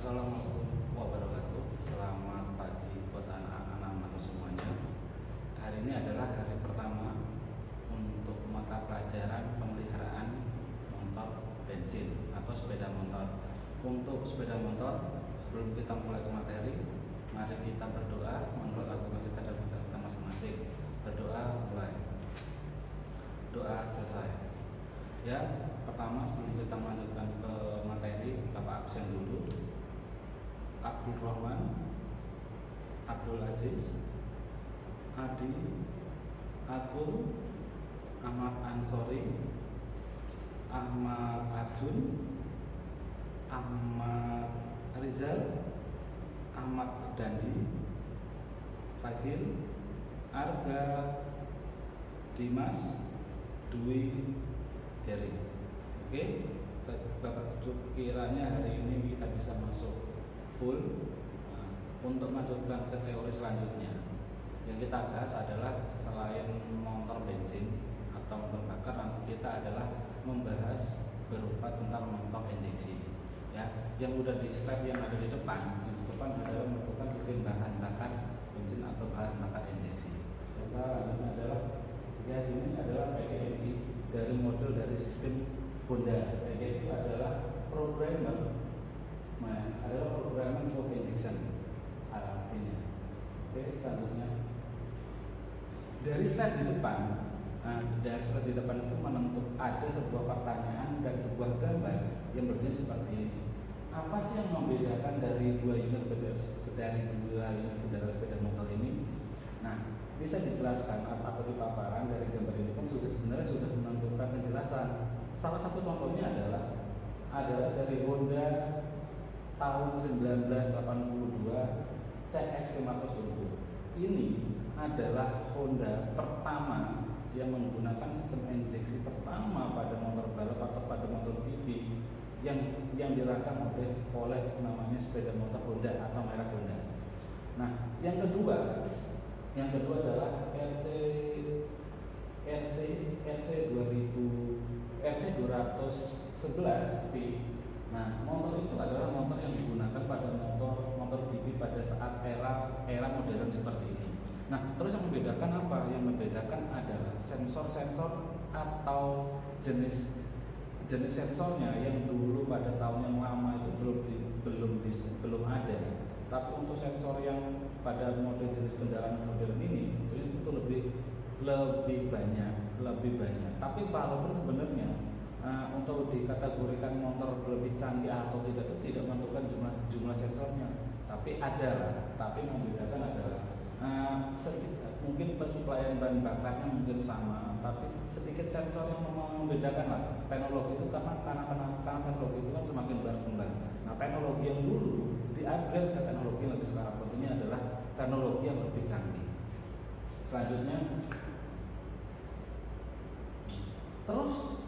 Assalamualaikum wabarakatuh. Selamat pagi buat anak-anak semuanya. Hari ini adalah hari pertama Untuk mata pelajaran pemeliharaan motor bensin Atau sepeda motor. Untuk sepeda motor Sebelum kita mulai ke materi Mari kita berdoa. Menurut agama kita dan kita masing-masing. Berdoa mulai. Doa selesai. Ya, pertama sebelum kita melanjutkan ke materi, Bapak absen dulu. Abdul Rahman, Abdul Aziz, Adi, Agung, Ahmad Ansori, Ahmad Arjun, Ahmad Rizal, Ahmad Dandi, Ragil, Arga, Dimas, Dwi, Heri. Oke, Bapak kiranya hari ini kita bisa masuk full uh, untuk melanjutkan ke teori selanjutnya. Yang kita bahas adalah selain motor bensin atau motor bakar, nanti kita adalah membahas berupa tentang motor injeksi. Ya, yang udah di slide yang ada di depan, di depan adalah merupakan sistem bahan bakar bensin atau bahan bakar injeksi. Yang selanjutnya adalah ya ini adalah PGMI dari model dari sistem Honda. PGMI adalah programmer adalah programming for injection artinya. Oke selanjutnya. Dari slide di depan nah, dari slide di depan itu menentuk ada sebuah pertanyaan dan sebuah gambar yang berbunyi seperti ini. Apa sih yang membedakan dari dua unit dari dua unit kendaraan sepeda motor ini? Nah bisa dijelaskan atau di paparan dari gambar ini pun sudah sebenarnya sudah menentukan penjelasan. Salah satu contohnya adalah adalah dari Honda tahun 1982 CX 520 ini adalah Honda pertama yang menggunakan sistem injeksi pertama pada motor balap atau pada motor TB yang yang dirancang oleh oleh namanya sepeda motor Honda atau merek Honda. Nah, yang kedua, yang kedua adalah RC RC RC 2000 RC 211 V Nah, motor itu adalah motor yang digunakan pada motor motor TV pada saat era era modern seperti ini. Nah, terus yang membedakan apa? Yang membedakan adalah sensor-sensor atau jenis jenis sensornya yang dulu pada tahun yang lama itu belum di, belum di, belum ada. Tapi untuk sensor yang pada model jenis kendaraan modern ini itu, itu lebih lebih banyak, lebih banyak. Tapi walaupun sebenarnya uh, untuk dikategorikan motor lebih canggih atau tidak itu tidak menentukan jumlah jumlah sensornya. Tapi ada tapi membedakan adalah uh, sedikit, mungkin pensuplaian bahan bakarnya mungkin sama tapi sedikit sensor yang membedakan lah. Teknologi itu karena karena karena, karena teknologi itu kan semakin berkembang. Nah teknologi yang dulu di upgrade ke teknologi yang lebih sekarang. Tentunya adalah teknologi yang lebih canggih. Selanjutnya. Terus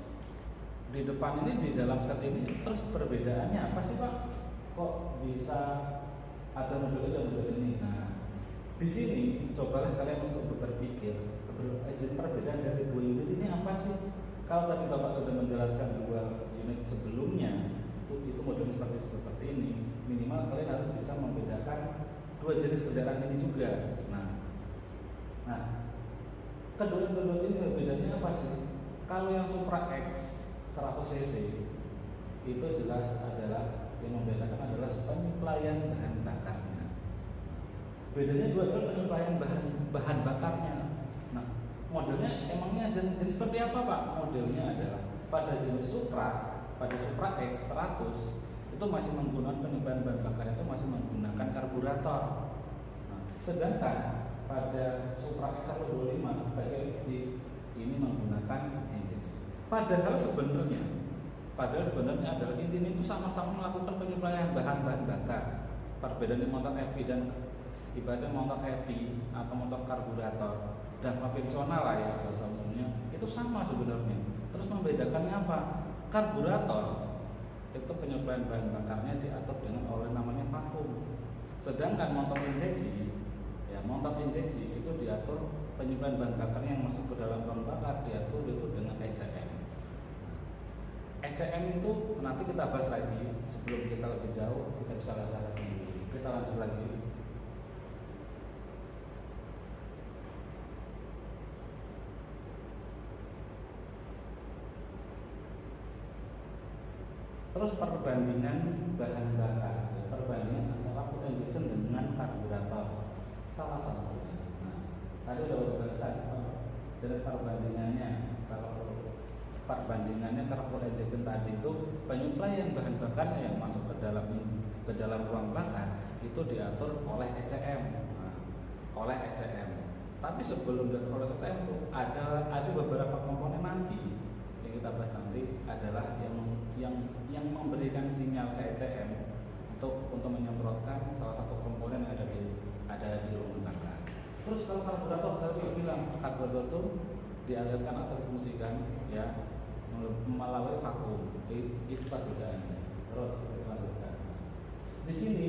di depan ini di dalam set ini terus perbedaannya apa sih pak? Kok bisa ada model ini model ini? Nah di sini cobalah kalian untuk berpikir eh, perbedaan dari dua unit ini apa sih? Kalau tadi bapak sudah menjelaskan dua unit sebelumnya itu itu model seperti seperti ini minimal kalian harus bisa membedakan dua jenis kendaraan ini juga. Nah nah kedua kedua ini perbedaannya apa sih? Kalau yang Supra X 100 cc itu jelas adalah yang membedakan adalah penyeplaian bahan bakarnya. Bedanya dua adalah penyeplaian bahan bahan bakarnya. Nah, modelnya emangnya jenis, jenis seperti apa pak? Modelnya adalah pada jenis Supra, pada Supra X 100 itu masih menggunakan penyeplaian bahan bakarnya itu masih menggunakan karburator. Nah, sedangkan pada Supra X 125 bagian ini menggunakan. Padahal sebenarnya, padahal sebenarnya adalah intinya itu sama-sama melakukan penyuplaian bahan-bahan bakar. Perbedaan motor EV dan ibaratnya motor EV atau motor karburator dan konvensional lah ya bahasa umumnya itu sama sebenarnya. Terus membedakannya apa? Karburator itu penyuplaian bahan bakarnya diatur dengan oleh namanya vakum. Sedangkan motor injeksi ya motor injeksi itu diatur penyuplaian bahan bakarnya yang masuk ke dalam bahan bakar diatur itu dengan ECM ECM itu nanti kita bahas lagi sebelum kita lebih jauh kita bisa lihat lagi. Kita lanjut lagi. Terus perbandingan bahan bakar. Perbandingan antara fuel injection dengan karburator salah satunya. Nah tadi udah jelaskan jadi perbandingannya perbandingannya fuel injection tadi itu penyuplaian bahan bakarnya yang masuk ke dalam ke dalam ruang bakar itu diatur oleh ECM nah, oleh ECM tapi sebelum diatur oleh ECM itu ada ada beberapa komponen nanti yang kita bahas nanti adalah yang yang yang memberikan sinyal ke ECM untuk untuk menyemprotkan salah satu komponen yang ada di ada di ruang bakar. Terus kalau karburator tadi bilang karburator itu dialirkan atau difungsikan ya melalui vakum. Itu perbedaannya terus selanjutnya di sini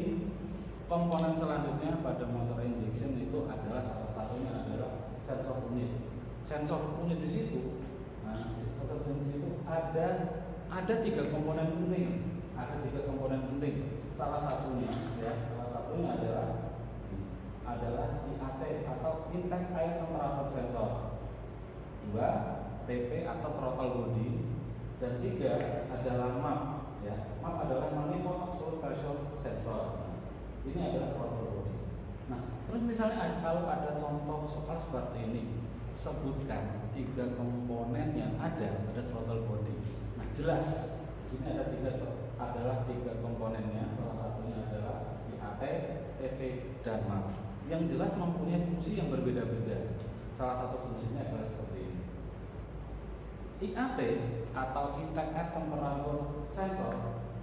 komponen selanjutnya pada motor injection itu adalah salah satunya adalah sensor unit. Sensor unit di situ nah unit di situ ada ada tiga komponen penting. Ada tiga komponen penting. Salah satunya ya salah satunya adalah adalah IAT atau intake air temperature sensor. Dua TP atau throttle body. Dan tiga adalah MAP ya. MAP adalah manifold absolute pressure sensor. Ini adalah throttle body. Nah terus misalnya kalau ada contoh soal seperti ini sebutkan tiga komponen yang ada pada throttle body. Nah jelas di sini ada tiga adalah tiga komponennya. Salah satunya adalah IAT, TP, dan MAP yang jelas mempunyai fungsi yang berbeda-beda. Salah satu fungsinya adalah seperti ini IAT atau Air Temperature Sensor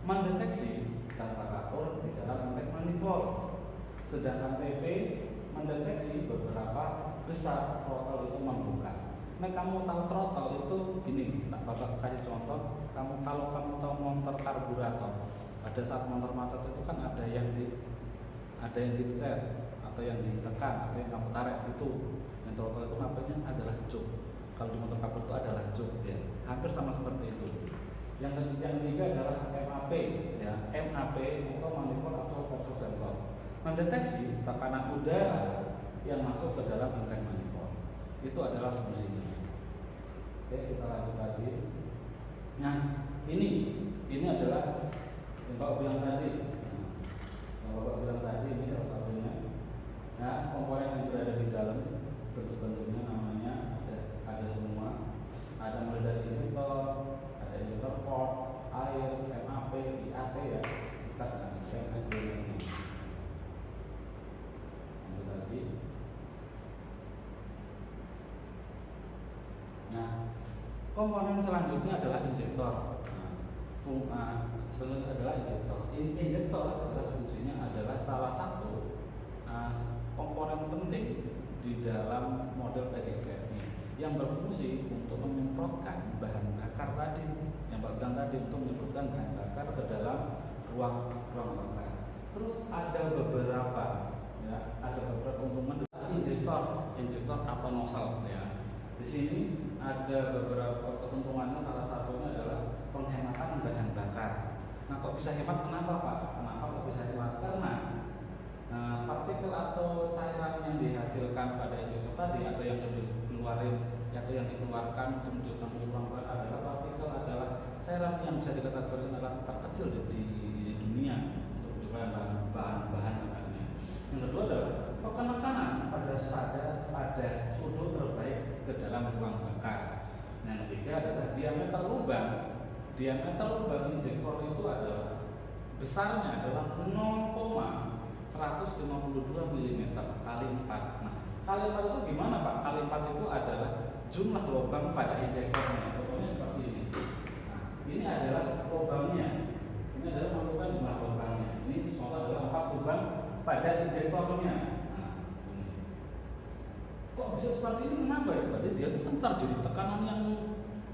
mendeteksi temperatur di dalam intake manifold. Sedangkan TP mendeteksi beberapa besar throttle itu membuka. Nah kamu tahu throttle itu gini, tak bapak kasih contoh. Kamu kalau kamu tahu motor karburator, pada saat motor macet itu kan ada yang di ada yang dipencet atau yang ditekan atau yang kamu tarik itu yang throttle itu namanya adalah cuk kalau di motor kapur itu adalah cuk ya. Hampir sama seperti itu. Yang yang ketiga adalah MAP ya. MAP atau manifold pressure sensor mendeteksi tekanan udara yang masuk ke dalam intake manifold itu adalah fungsinya oke kita lanjut lagi. Nah ini ini adalah yang bapak bilang tadi. Yang bapak bilang tadi ini salah satunya. Nah komponen yang berada di dalam bentuk-bentuknya namanya ada semua. Ada dari injektor ada injektor port air MAP IAT ya. Kita akan share ini lanjut lagi. Nah komponen selanjutnya adalah injektor. Nah, uh, selanjutnya adalah injektor. Injektor jelas fungsinya adalah salah satu uh, komponen penting di dalam model yang untuk menyemprotkan bahan bakar tadi yang Pak bilang tadi untuk menyemprotkan bahan bakar ke dalam ruang ruang bakar. Terus ada beberapa ya, ada beberapa keuntungan injektor, injektor atau nozzle ya. Di sini ada beberapa keuntungannya salah satunya adalah penghematan bahan bakar. Nah, kok bisa hemat kenapa Pak? Kenapa kok bisa hemat? Karena Nah, partikel atau cairan yang dihasilkan pada injektor tadi atau yang dikeluarin atau yang dikeluarkan untuk menunjukkan ulang adalah partikel adalah cairan yang bisa dikategorikan adalah terkecil di, dunia untuk bahan bahan bahan bahannya. Yang kedua adalah penekanan pada pada pada sudut terbaik ke dalam ruang bakar. Nah, yang ketiga adalah diameter lubang. Diameter lubang injektor itu adalah besarnya adalah 0, 152 mm kali 4 nah kali 4 itu gimana Pak? kali 4 itu adalah jumlah lubang pada injektornya contohnya seperti ini. Nah ini adalah lubangnya. Ini adalah menentukan jumlah lubangnya. Ini contoh adalah 4 lubang pada injektornya. Nah kok bisa seperti ini? Kenapa ya? Berarti dia kan terjadi tekanan yang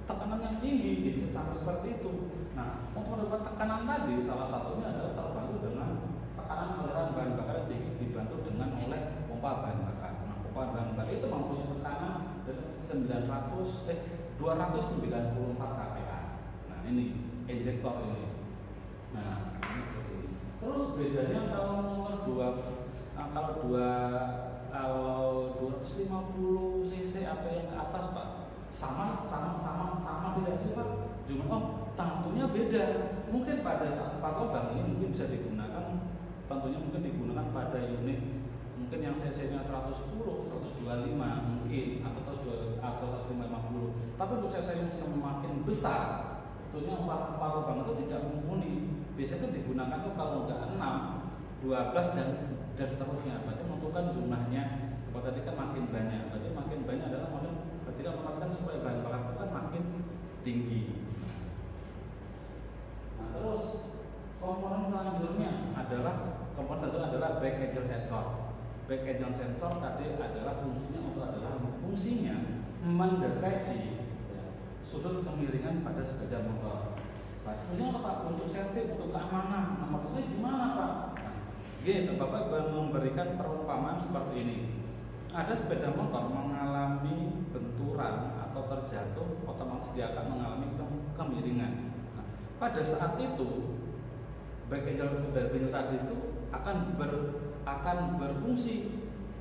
tekanan yang tinggi jadi sampai seperti itu. Nah untuk mendapatkan tekanan tadi salah satunya adalah terbantu dengan tekanan aliran bahan bakar tinggi dibantu dengan oleh pompa bahan bakar. Nah, pompa bahan bakar itu mempunyai tekanan 900 eh 294 kPa. Nah, ini injektor ini. Nah, terus bedanya kalau nomor dua, nah, kalau dua kalau 250 cc atau yang ke atas pak sama sama sama sama tidak sih pak? Cuma oh tentunya beda. Mungkin pada saat pak lubang ini mungkin bisa digunakan tentunya mungkin digunakan pada unit mungkin yang cc-nya 110, 125 mungkin atau 120 atau 150. Tapi untuk cc yang semakin besar tentunya empat lubang itu tidak mumpuni. Biasanya digunakan tuh kalau enggak 6, 12 dan dan seterusnya. Berarti menentukan jumlahnya. Kalau tadi kan makin banyak. Berarti makin banyak adalah makin ketika memastikan supaya bahan bakar itu kan makin tinggi. Nah, terus komponen selanjutnya adalah komponen selanjutnya adalah back angel sensor. Back angel sensor tadi adalah fungsinya untuk adalah fungsinya mendeteksi sudut kemiringan pada sepeda motor. Fungsinya apa Pak? Untuk safety, untuk keamanan. Nah, maksudnya gimana Pak? Nah, gitu, Bapak memberikan perumpamaan seperti ini. Ada sepeda motor mengalami benturan atau terjatuh, otomatis dia akan mengalami kemiringan. Nah, pada saat itu, angel dari tadi itu akan ber, akan berfungsi,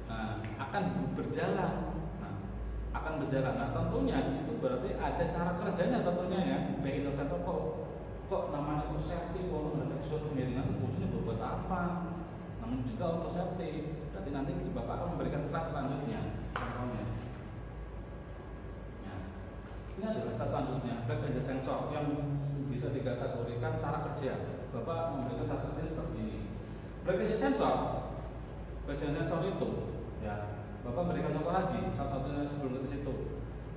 nah, akan berjalan, nah, akan berjalan. Nah, tentunya di situ berarti ada cara kerjanya tentunya ya, baik sensor kok kok namanya untuk safety kalau mendeteksi suatu kemiringan itu fungsinya buat apa? Namun juga untuk safety. Berarti nanti bapak akan memberikan slide selanjutnya. Contohnya. Ya. ini adalah slide selanjutnya. Back engine sensor yang bisa dikategorikan cara kerja. Bapak memberikan cara kerja seperti ini. Engine sensor engine sensor itu ya bapak memberikan contoh lagi salah satunya sebelum ke situ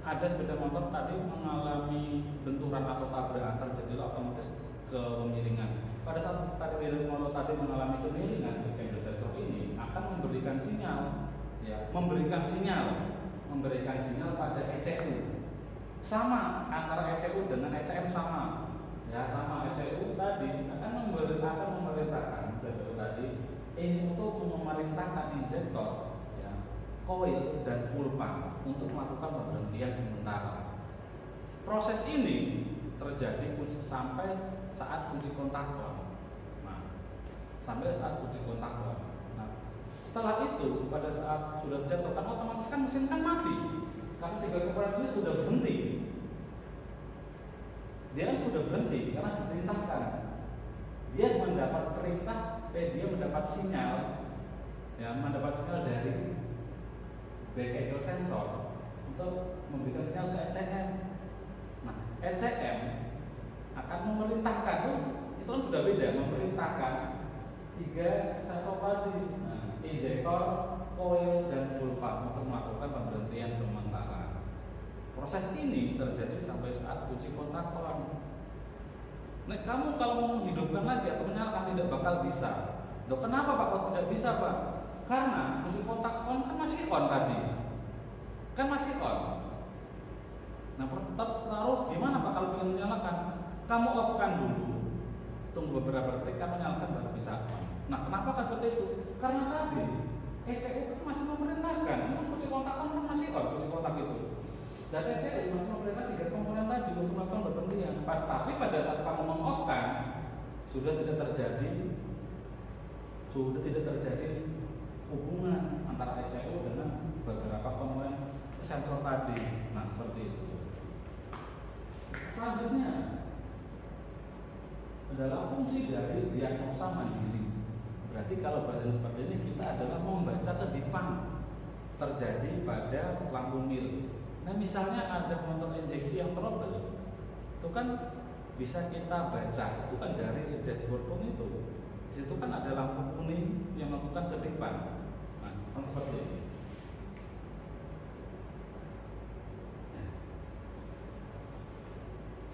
ada sepeda motor tadi mengalami benturan atau tabrakan terjadi otomatis kemiringan. Pada saat tadi motor tadi mengalami kemiringan, angel sensor ini akan memberikan sinyal, ya, memberikan sinyal, memberikan sinyal pada ECU. Sama antara ECU dengan ECM sama, ya sama ECU tadi akan memberi akan memerintahkan tadi ini untuk memerintahkan injektor koil dan pump untuk melakukan pemberhentian sementara. Proses ini terjadi sampai saat kunci kontak on. Nah, sampai saat kunci kontak on. Nah, setelah itu pada saat sudah jatuh kan otomatis kan mesin kan mati karena tiga komponen ini sudah berhenti. Dia sudah berhenti karena diperintahkan. Dia mendapat perintah, dia mendapat sinyal, ya mendapat sinyal dari back angel sensor untuk memberikan sinyal ke ECM. Nah, ECM akan memerintahkan, oh, itu kan sudah beda, memerintahkan tiga sensor tadi, nah, injektor, coil, dan pump untuk melakukan pemberhentian sementara. Proses ini terjadi sampai saat kunci kontak on. Nah, kamu kalau mau menghidupkan lagi atau menyalakan tidak bakal bisa. Dok, kenapa Pak kok tidak bisa Pak? Karena kunci kontak on kan masih on tadi. Kan masih on. Nah, terus gimana Pak kalau ingin menyalakan? Kamu off kan dulu. Tunggu beberapa detik kamu nyalakan baru bisa. Nah, kenapa kan seperti itu? Karena tadi ECU kan masih memerintahkan. Kunci kontak on kan masih on, kunci kontak itu. Dan ECU masih memerintahkan tiga komponen tadi untuk melakukan berpendidikan. Tapi pada saat kamu mengoffkan, sudah tidak terjadi sudah tidak terjadi hubungan antara ECU dengan beberapa komponen sensor tadi. Nah, seperti itu. Selanjutnya adalah fungsi dari diagnosa mandiri. Berarti kalau bahasa seperti ini kita adalah membaca kedipan terjadi pada lampu mil. Nah, misalnya ada motor injeksi yang trouble, itu kan bisa kita baca, itu kan dari dashboard pun itu. Di situ kan ada lampu kuning yang melakukan kedipan seperti ini.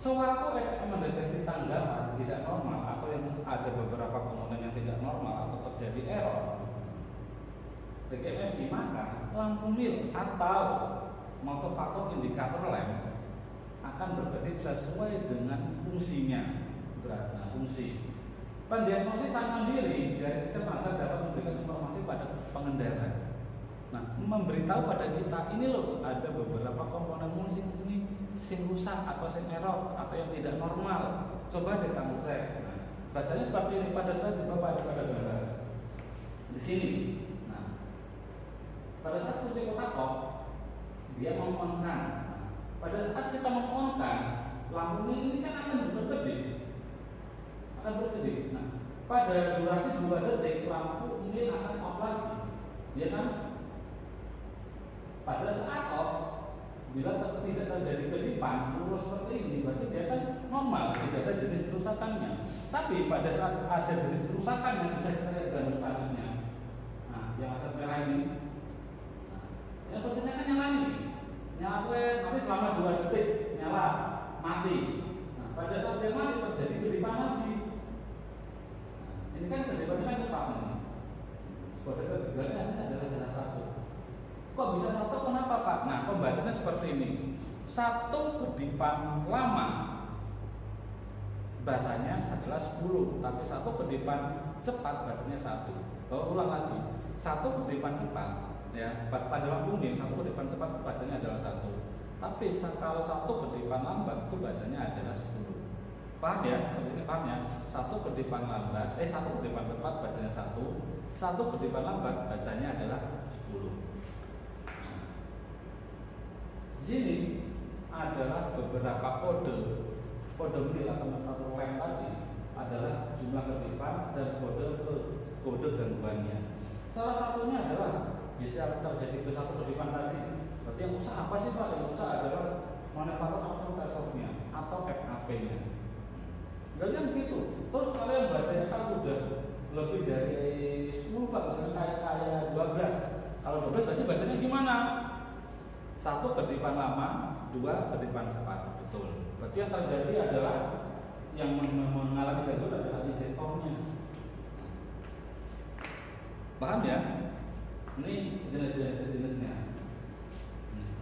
Sewaktu XM mendeteksi tanggapan tidak normal atau yang ada beberapa komponen yang tidak normal atau terjadi error, PGMFI maka lampu mil atau faktor indikator lem akan bekerja sesuai dengan fungsinya. Berat, nah, fungsi Pendiagnosis mandiri dari sistem agar dapat memberikan informasi pada pengendara. Nah, memberitahu pada kita ini loh ada beberapa komponen musik sini sing rusak atau sing error atau yang tidak normal. Coba deh kamu cek. Nah, bacanya seperti ini pada saat di Bapak ada pada gambar. Di sini. Nah, pada saat kunci kotak off, dia mengkonkan. Nah, pada saat kita mengkonkan, lampu ini kan akan berkedip. Akan berkedip. Nah, pada durasi dua detik lampu ini akan off lagi. Ya kan? Pada saat off, bila tidak terjadi kedipan lurus seperti ini, berarti dia kan normal, tidak ada jenis kerusakannya. Tapi pada saat ada jenis kerusakan yang bisa kita lihat dalam selanjutnya, nah, yang aset merah ini, yang posisinya kan nyala nih, nyala tapi selama dua detik nyala, mati. Nah, pada saat dia mati terjadi kedipan lagi. Nah, ini kan kedipannya kan cepat nih. Kode kegagalannya adalah jenis satu. Kok bisa satu? Kenapa Pak? Nah, pembacanya seperti ini. Satu kedipan lama bacanya adalah 10, tapi satu kedipan cepat bacanya satu. Oh, ulang lagi. Satu kedipan cepat ya pada lampu kuning satu kedipan cepat bacanya adalah satu. Tapi kalau satu kedipan lambat itu bacanya adalah 10 paham ya? Ini paham ya? Satu kedipan lambat eh satu kedipan cepat bacanya satu. Satu kedipan lambat bacanya adalah 10 di sini adalah beberapa kode. Kode mil atau satu lem tadi adalah jumlah kedipan dan kode kode gangguannya. Salah satunya adalah bisa terjadi ke satu kedipan tadi. Berarti yang usaha apa sih Pak? Yang usaha adalah manufaktur absorbernya atau FAP-nya. Kalian gitu. Terus kalian bacanya kan sudah lebih dari 10 Pak, misalnya kayak kayak 12. Kalau 12 berarti bacanya gimana? Satu kedipan lama, dua kedipan cepat. Betul. Berarti yang terjadi adalah yang mengalami gangguan adalah injektornya. Paham ya? Ini jenis-jenisnya. Hmm.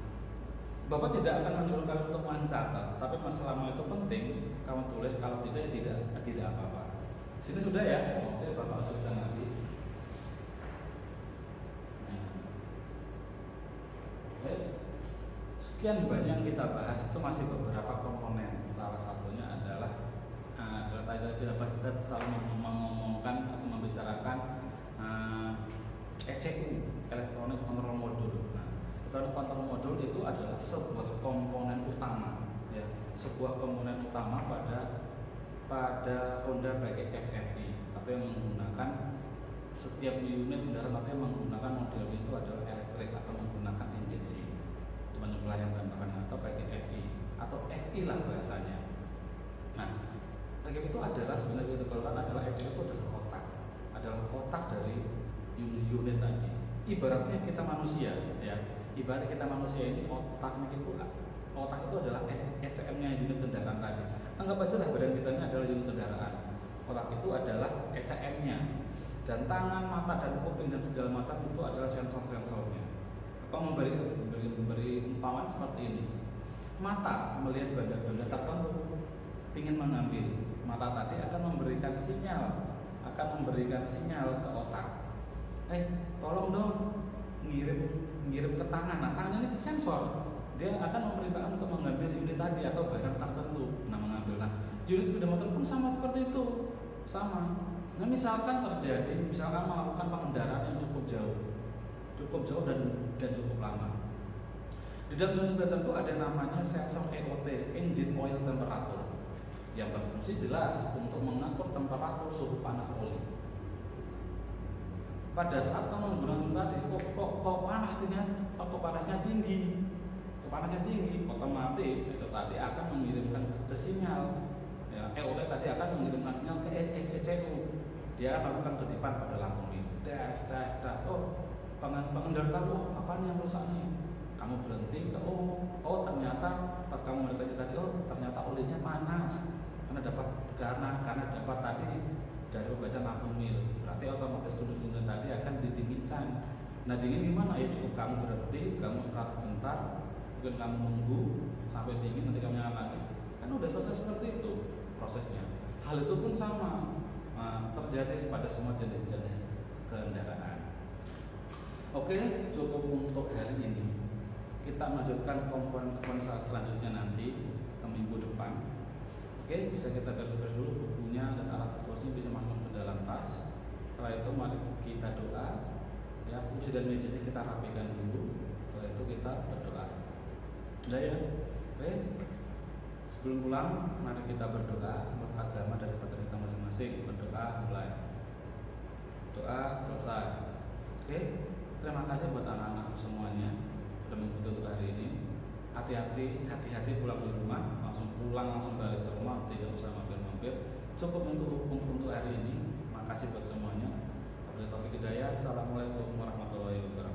Bapak tidak akan menyuruh kalian untuk mencatat, tapi masalahmu itu penting. Kamu tulis, kalau tidak, ya tidak, tidak apa-apa. Sini sudah ya? Oke, Bapak sudah nanti. Oke. Sekian banyak kita bahas itu masih beberapa komponen. Salah satunya adalah uh, tadi kita kita selalu mengomongkan atau membicarakan eh, ECU, Electronic Control Module. Nah, Electronic Control Module itu adalah sebuah komponen utama, ya, sebuah komponen utama pada pada Honda pakai FFI atau yang menggunakan setiap unit kendaraan atau yang menggunakan model itu adalah elektrik atau menggunakan injeksi menyembelih yang bahan atau pakai FI atau FI lah bahasanya. Nah, pakai itu adalah sebenarnya itu kalau adalah ECU itu adalah otak dari unit tadi. Ibaratnya kita manusia, ya. Ibarat kita manusia ini otaknya itu otak itu adalah ECM-nya unit kendaraan tadi. Anggap aja lah badan kita ini adalah unit kendaraan. Otak itu adalah ECM-nya dan tangan, mata dan kuping dan segala macam itu adalah sensor-sensornya Kok memberi memberi, memberi umpamaan seperti ini. Mata melihat benda-benda tertentu, ingin mengambil. Mata tadi akan memberikan sinyal, akan memberikan sinyal ke otak. Eh, tolong dong ngirim ngirim ke tangan. Nah, tangan ini sensor. Dia akan memerintahkan untuk mengambil unit tadi atau barang tertentu. Nah, mengambil. Nah, unit sepeda motor pun sama seperti itu. Sama. Nah, misalkan terjadi, misalkan melakukan pengendaraan yang cukup jauh, cukup jauh dan dan cukup lama. Di dalam unit tertentu ada namanya sensor EOT, engine oil temperature, yang berfungsi jelas untuk mengatur temperatur suhu panas oli. Pada saat kamu menggunakan tadi, kok, kok, kok panas kok panasnya tinggi, kok panasnya tinggi, otomatis itu tadi akan mengirimkan ke sinyal. Ya, EOT tadi akan mengirimkan sinyal ke ECU. Dia akan melakukan kedipan pada lampu ini. Dash, dash, dash. Oh, pengendara tahu oh, apa yang rusak nih kamu berhenti oh oh ternyata pas kamu mendeteksi tadi oh ternyata olinya panas karena dapat karena karena dapat tadi dari membaca lampu mil berarti otomatis unit-unit tadi akan didinginkan. Nah dingin gimana? Ya cukup kamu berhenti kamu istirahat sebentar mungkin kamu nunggu sampai dingin nanti kamu nyala lagi kan udah selesai seperti itu prosesnya. Hal itu pun sama. Nah, terjadi pada semua jenis-jenis kendaraan. Oke, cukup untuk hari ini. Kita lanjutkan komponen-komponen selanjutnya nanti ke minggu depan. Oke bisa kita beres-beres dulu bukunya dan alat tulisnya bisa masuk ke dalam tas. Setelah itu mari kita doa. Ya kursi dan mejanya kita rapikan dulu. Setelah itu kita berdoa. Udah ya? Oke. Sebelum pulang mari kita berdoa untuk agama dari kita masing-masing. Berdoa mulai. Doa selesai. Oke. Terima kasih buat anak-anak semuanya. Sudah mengikuti untuk hari ini hati-hati hati-hati pulang di rumah langsung pulang langsung balik ke rumah tidak usah mampir-mampir cukup untuk untuk untuk hari ini. Makasih buat semuanya. Wabillahi taufiq hidayah assalamualaikum warahmatullahi wabarakatuh